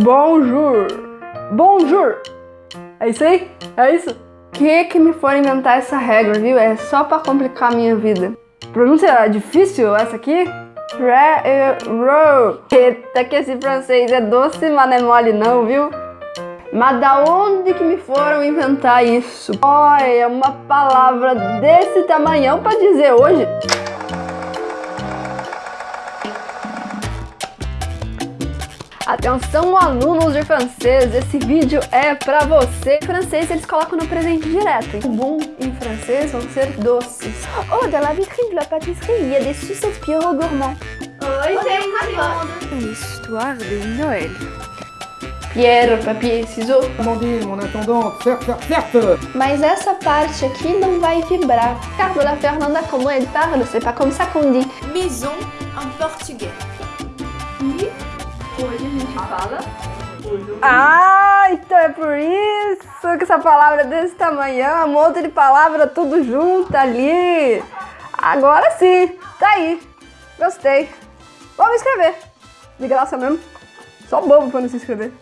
Bonjour. Bonjour. É isso aí? É isso? Que que me for inventar essa regra, viu? É só pra complicar a minha vida. Pronúncia difícil essa aqui? Re-ro. Eita, que esse francês é doce, mas não é mole não, viu? Mas da onde que me foram inventar isso? Olha, uma palavra desse tamanhão pra dizer hoje. Atenção alunos de francês, esse vídeo é pra você. Em francês eles colocam no presente direto. O bom em francês vão ser doces. Oh, dans la vitrine de la pâtisserie, il y a des sucettes Pierrot gourmand. Oi, gente! Une histoire de Noël. Pierre, papier, ciseaux. Amandine, mon intendante, certes, certes, certes Mas essa parte aqui não vai vibrar. Carlo, la Fernanda, comment elle parle? C'est pas comme ça qu'on dit. Maison en portugais. Fala... Ah, então é por isso que essa palavra é desse tamanhão, um monte de palavra tudo junto ali. Agora sim, tá aí. Gostei. Vamos escrever. De graça mesmo. Só bobo pra não se inscrever.